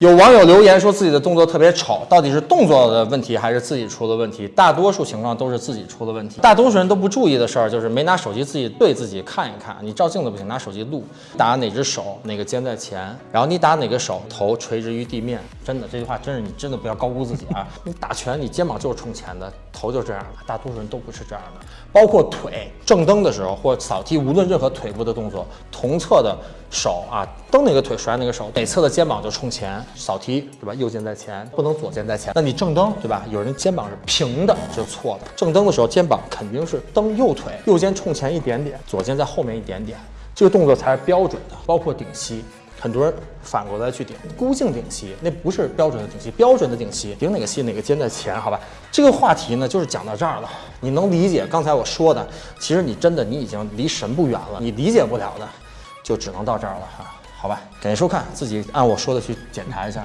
有网友留言说自己的动作特别丑，到底是动作的问题还是自己出了问题？大多数情况都是自己出了问题。大多数人都不注意的事儿就是没拿手机自己对自己看一看。你照镜子不行，拿手机录，打哪只手哪个肩在前，然后你打哪个手头垂直于地面。真的，这句话真是你真的不要高估自己啊！你打拳，你肩膀就是冲前的，头就这样的。大多数人都不是这样的，包括腿正蹬的时候或扫踢，无论任何腿部的动作，同侧的手啊，蹬哪个腿甩哪个手，哪侧的肩膀就冲前。扫踢对吧？右肩在前，不能左肩在前。那你正蹬对吧？有人肩膀是平的，这是错的。正蹬的时候，肩膀肯定是蹬右腿，右肩冲前一点点，左肩在后面一点点，这个动作才是标准的。包括顶膝，很多人反过来去顶，孤颈顶膝，那不是标准的顶膝。标准的顶膝，顶哪个膝哪个肩在前，好吧？这个话题呢，就是讲到这儿了。你能理解刚才我说的？其实你真的你已经离神不远了。你理解不了的，就只能到这儿了哈。好吧，感谢收看，自己按我说的去检查一下。